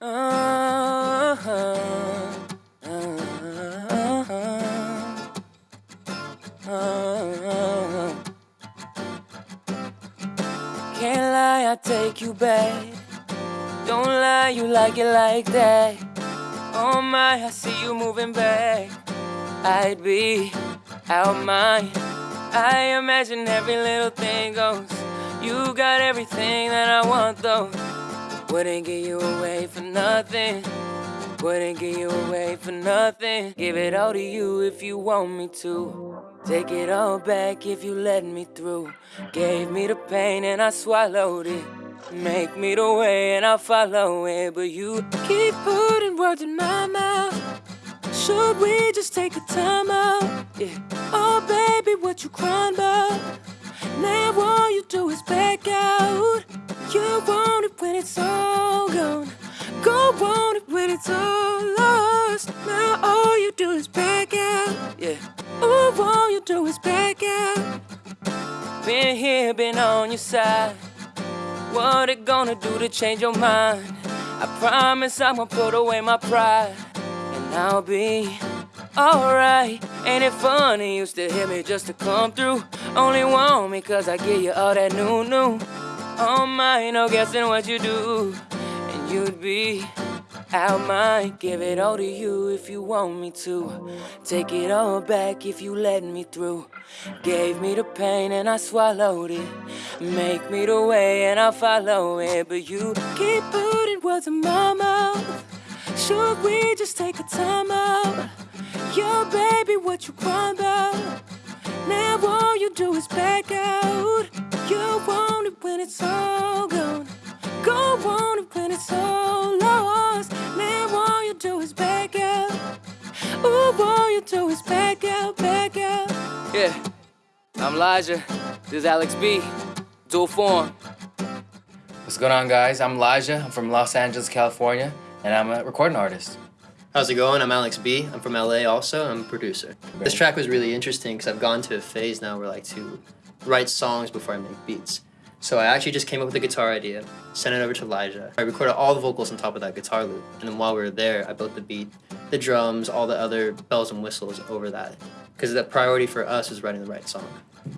Can't lie, I take you back. Don't lie, you like it like that. Oh my, I see you moving back. I'd be out mine. I imagine every little thing goes. You got everything that I want though. Wouldn't give you away for nothing. Wouldn't give you away for nothing. Give it all to you if you want me to. Take it all back if you let me through. Gave me the pain and I swallowed it. Make me the way and I'll follow it. But you keep putting words in my mouth. Should we just take a time out? Yeah. Oh, baby, what you crying about? Want it when it's all lost. Now all you do is back out. Yeah. Oh, all you do is back out. Been here, been on your side. What it gonna do to change your mind? I promise I'm gonna put away my pride. And I'll be alright. Ain't it funny? Used to hit me just to come through. Only want me cause I give you all that new, new. Oh my, no guessing what you do. And you'd be out mine. Give it all to you if you want me to. Take it all back if you let me through. Gave me the pain and I swallowed it. Make me the way and I'll follow it. But you keep putting words in my mouth. Should we just take a time out? Yo, baby, what you crying about? Now all you do is back out. You want it when it's all gone. Go on it when it's all you do is back out, back out. Yeah, I'm Elijah. This is Alex B. Dual form. What's going on, guys? I'm Elijah. I'm from Los Angeles, California, and I'm a recording artist. How's it going? I'm Alex B. I'm from LA also. I'm a producer. This track was really interesting because I've gone to a phase now where I like to write songs before I make beats. So I actually just came up with a guitar idea, sent it over to Elijah. I recorded all the vocals on top of that guitar loop, and then while we were there, I built the beat, the drums, all the other bells and whistles over that. Because the priority for us is writing the right song.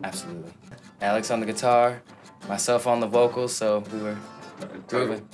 Absolutely. Alex on the guitar, myself on the vocals, so we were grooving.